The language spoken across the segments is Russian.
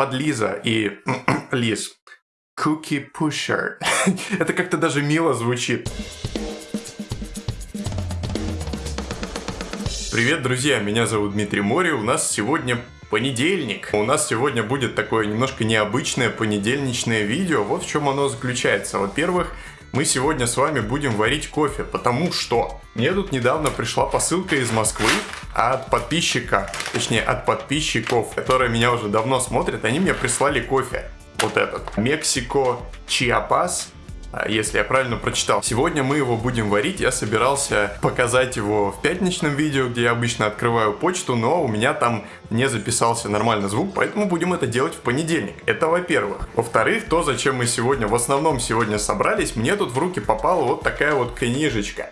подлиза и лиз. Cookie Pusher. Это как-то даже мило звучит. Привет, друзья, меня зовут Дмитрий Мори, у нас сегодня понедельник. У нас сегодня будет такое немножко необычное понедельничное видео. Вот в чем оно заключается. Во-первых, мы сегодня с вами будем варить кофе, потому что мне тут недавно пришла посылка из Москвы от подписчика, точнее от подписчиков, которые меня уже давно смотрят, они мне прислали кофе. Вот этот. Мексико Чиапас если я правильно прочитал. Сегодня мы его будем варить. Я собирался показать его в пятничном видео, где я обычно открываю почту, но у меня там не записался нормально звук, поэтому будем это делать в понедельник. Это во-первых. Во-вторых, то, зачем мы сегодня, в основном сегодня собрались, мне тут в руки попала вот такая вот книжечка.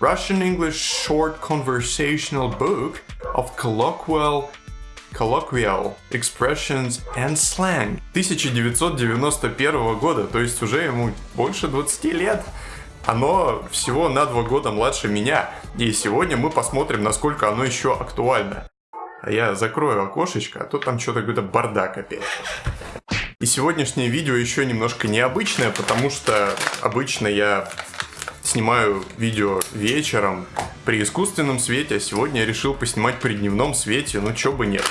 Russian English Short Conversational Book of Colloquial colloquial expressions and slang 1991 года, то есть уже ему больше 20 лет. Оно всего на два года младше меня, и сегодня мы посмотрим, насколько оно еще актуально. А я закрою окошечко, а то там что-то какой-то бардак опять. И сегодняшнее видео еще немножко необычное, потому что обычно я снимаю видео вечером при искусственном свете, а сегодня я решил поснимать при дневном свете, ну чё бы нет.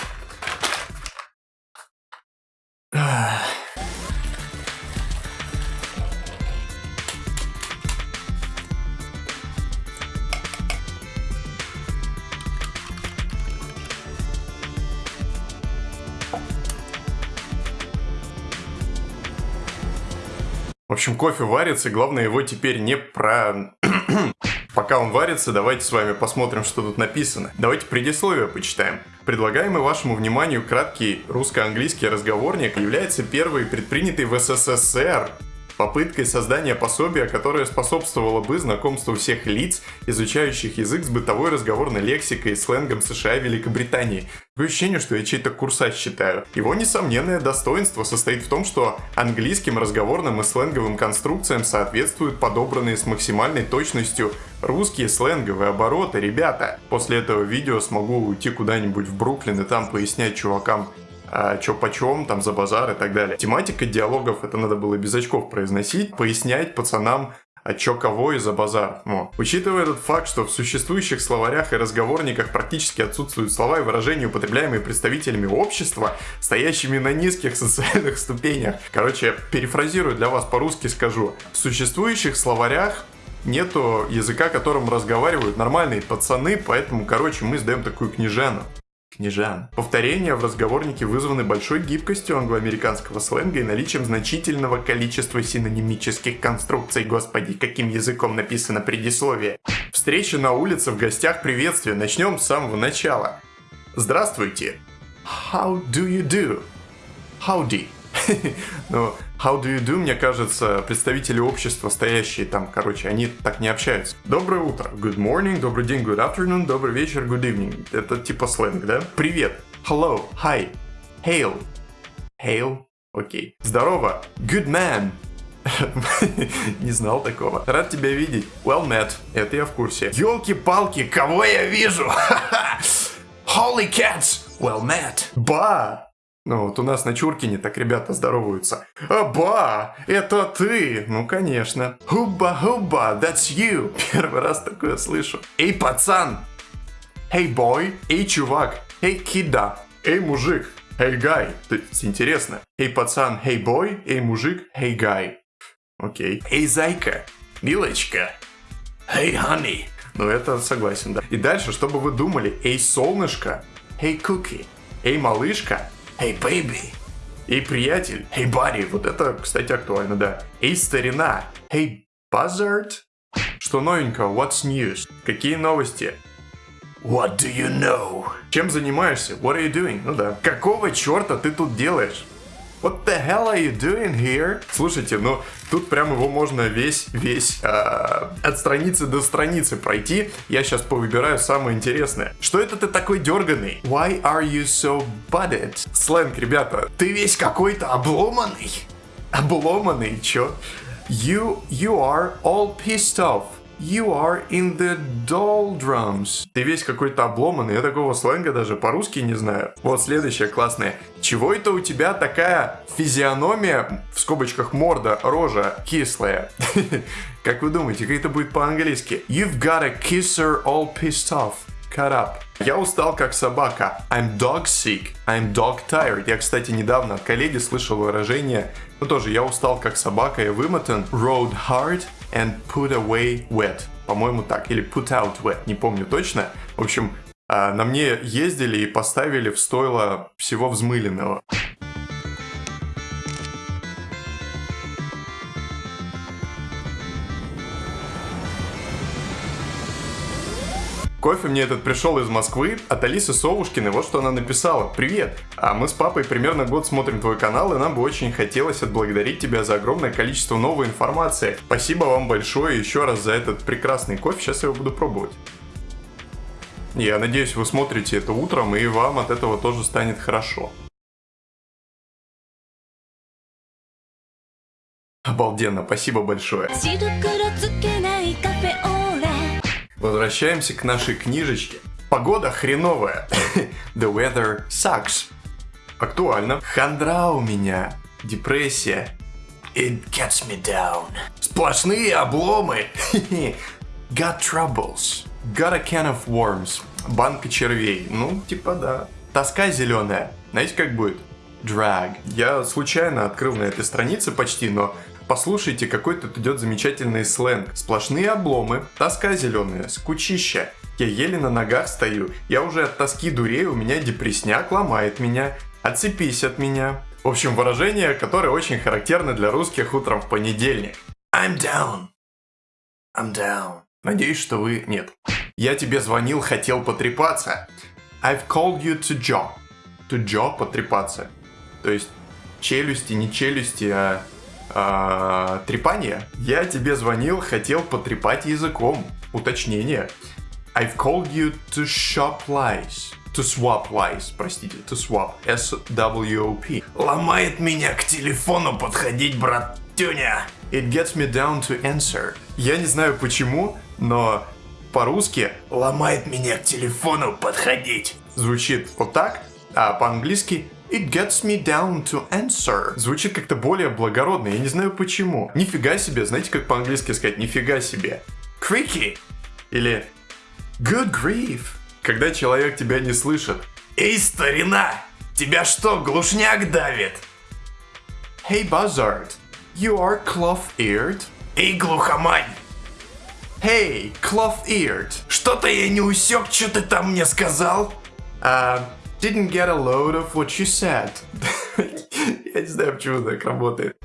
В общем, кофе варится, главное его теперь не про... Пока он варится, давайте с вами посмотрим, что тут написано. Давайте предисловие почитаем. Предлагаемый вашему вниманию краткий русско-английский разговорник является первой предпринятой в СССР попыткой создания пособия, которое способствовало бы знакомству всех лиц, изучающих язык с бытовой разговорной лексикой и сленгом США и Великобритании. Такое ощущение, что я чей-то курсач читаю. Его несомненное достоинство состоит в том, что английским разговорным и сленговым конструкциям соответствуют подобранные с максимальной точностью русские сленговые обороты, ребята. После этого видео смогу уйти куда-нибудь в Бруклин и там пояснять чувакам, а, чё почем, там за базар и так далее. Тематика диалогов, это надо было без очков произносить, пояснять пацанам, а чё кого и за базар. Во. Учитывая этот факт, что в существующих словарях и разговорниках практически отсутствуют слова и выражения, употребляемые представителями общества, стоящими на низких социальных ступенях. Короче, перефразирую для вас по-русски скажу. В существующих словарях нету языка, которым разговаривают нормальные пацаны, поэтому, короче, мы сдаем такую книжану книжан. Повторения в разговорнике вызваны большой гибкостью англоамериканского сленга и наличием значительного количества синонимических конструкций. Господи, каким языком написано предисловие. Встреча на улице, в гостях, приветствие. Начнем с самого начала. Здравствуйте. How do you do? Howdy. Но how do you do, мне кажется, представители общества, стоящие там, короче, они так не общаются. Доброе утро. Good morning, добрый день, good afternoon, добрый вечер, good evening. Это типа сленг, да? Привет. Hello, hi, hail. Hail, окей. Okay. Здорово. Good man. Не знал такого. Рад тебя видеть. Well met. Это я в курсе. Елки-палки, кого я вижу? Holy cats. Well met. Ба. Ну вот у нас на Чуркине так ребята здороваются. Аба, это ты? Ну конечно. Хуба-хуба, that's you. Первый раз такое слышу. Эй, пацан. Эй, бой. Эй, чувак. Эй, кида. Эй, мужик. Эй, гай. То есть интересно. Эй, пацан. Эй, бой. Эй, мужик. Эй, гай. Окей. Эй, зайка. Милочка. Эй, honey. Ну это согласен, да. И дальше, чтобы вы думали. Эй, солнышко. Эй, куки. Эй, малышка. Эй, бэйби. Эй, приятель. Эй, Барри. Вот это, кстати, актуально, да. Эй, старина. Эй, buzzard. Что новенького? What's news? Какие новости? What do you know? Чем занимаешься? What are you doing? Ну да. Какого черта ты тут делаешь? What the hell are you doing here? Слушайте, ну тут прям его можно весь, весь э, от страницы до страницы пройти. Я сейчас повыбираю самое интересное. Что это ты такой дерганый? Why are you so butted? Сленг, ребята. Ты весь какой-то обломанный. Обломанный, чё? You, you are all pissed off. You are in the doldrums. Ты весь какой-то обломанный, я такого сленга даже по-русски не знаю. Вот следующее классное. Чего это у тебя такая физиономия, в скобочках морда, рожа кислая? Как вы думаете, как это будет по-английски? You've got a kisser all pissed off. Cut up. Я устал как собака. I'm dog sick. I'm dog tired. Я, кстати, недавно от коллеги слышал выражение, ну тоже, я устал как собака, я вымотан. Rode hard and put away wet. По-моему так. Или put out wet. Не помню точно. В общем, а, на мне ездили и поставили в стойло всего взмыленного. Кофе мне этот пришел из Москвы от Алисы Совушкиной. Вот что она написала. Привет! А мы с папой примерно год смотрим твой канал, и нам бы очень хотелось отблагодарить тебя за огромное количество новой информации. Спасибо вам большое еще раз за этот прекрасный кофе. Сейчас я его буду пробовать. Я надеюсь, вы смотрите это утром, и вам от этого тоже станет хорошо. Обалденно, спасибо большое. Возвращаемся к нашей книжечке. Погода хреновая. The weather sucks. Актуально. Хандра у меня. Депрессия. It gets me down. Сплошные обломы. Got troubles. Got a can of worms. Банка червей. Ну, типа да. Тоска зеленая. Знаете, как будет? Drag. Я случайно открыл на этой странице почти, но Послушайте, какой тут идет замечательный сленг. Сплошные обломы, тоска зеленая, скучища. Я еле на ногах стою, я уже от тоски дурею, у меня депресняк ломает меня. Отцепись от меня. В общем, выражение, которое очень характерно для русских утром в понедельник. I'm down. I'm down. Надеюсь, что вы... Нет. Я тебе звонил, хотел потрепаться. I've called you to jaw. To jaw потрепаться. То есть челюсти, не челюсти, а э, трепание. Я тебе звонил, хотел потрепать языком. Уточнение. I've called you to shop lies. To swap lies, простите, to swap. S-W-O-P. Ломает меня к телефону подходить, братюня. It gets me down to answer. Я не знаю почему, но по-русски ломает меня к телефону подходить. Звучит вот так, а по-английски It gets me down to answer. Звучит как-то более благородно, я не знаю почему. Нифига себе, знаете, как по-английски сказать нифига себе? Creaky. Или good grief. Когда человек тебя не слышит. Эй, старина, тебя что, глушняк давит? Hey, buzzard, you are cloth-eared? Эй, глухомань, Hey, cloth-eared. Что-то я не усек, что ты там мне сказал? Uh, Didn't get a load of what you said. Я не знаю, почему так работает.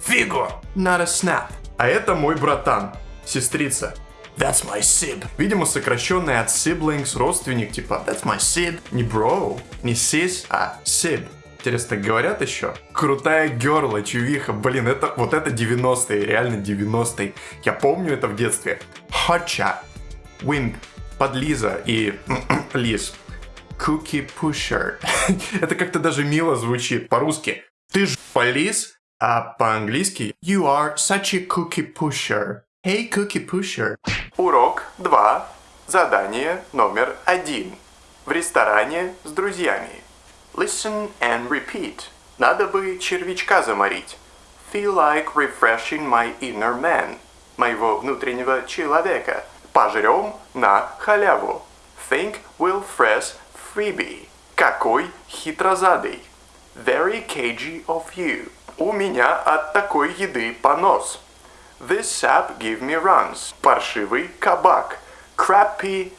Фигу! Not a snap. А это мой братан, сестрица. That's my sib. Видимо, сокращенная от siblings, родственник, типа That's my sib. Не bro, не sis, а sib. Интересно, так говорят еще? Крутая герла, чувиха. Блин, это вот это 90-е, реально 90-е. Я помню это в детстве. Хотча, Wimp, Подлиза и Лиз. Cookie Pusher. Это как-то даже мило звучит по-русски. Ты ж полис, а по-английски You are such a cookie pusher. Hey, cookie pusher. Урок 2. Задание номер один. В ресторане с друзьями. Listen and repeat. Надо бы червячка заморить. Feel like refreshing my inner man. Моего внутреннего человека. Пожрем на халяву. Think will fresh Phoebe. Какой хитрозадый. Very cagey of you. У меня от такой еды понос. This sap give me runs. Паршивый кабак. Crappy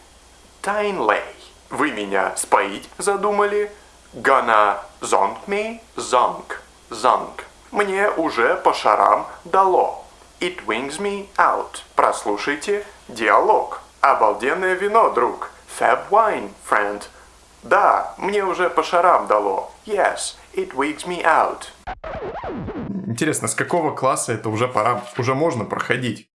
Tinley. Вы меня споить задумали? Gonna zonk me? Zonk. Zonk. Мне уже по шарам дало. It wings me out. Прослушайте диалог. Обалденное вино, друг. Fab wine, friend. Да, мне уже по шарам дало. Yes, it wigs me out. Интересно, с какого класса это уже пора, уже можно проходить?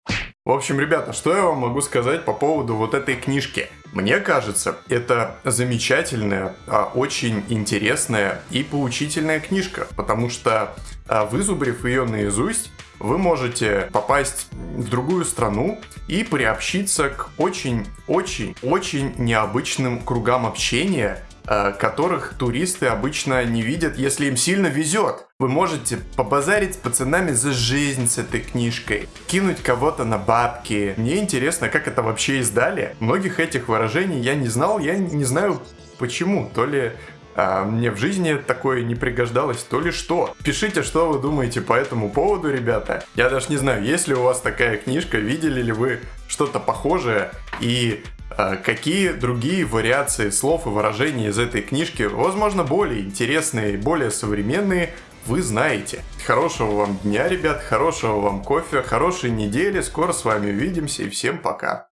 В общем, ребята, что я вам могу сказать по поводу вот этой книжки? Мне кажется, это замечательная, а, очень интересная и поучительная книжка, потому что, а, вызубрив ее наизусть, вы можете попасть в другую страну и приобщиться к очень-очень-очень необычным кругам общения, которых туристы обычно не видят, если им сильно везет. Вы можете побазарить с пацанами за жизнь с этой книжкой, кинуть кого-то на бабки. Мне интересно, как это вообще издали. Многих этих выражений я не знал, я не знаю почему. То ли а мне в жизни такое не пригождалось, то ли что. Пишите, что вы думаете по этому поводу, ребята. Я даже не знаю, есть ли у вас такая книжка, видели ли вы что-то похожее и какие другие вариации слов и выражений из этой книжки, возможно, более интересные более современные, вы знаете. Хорошего вам дня, ребят, хорошего вам кофе, хорошей недели, скоро с вами увидимся и всем пока.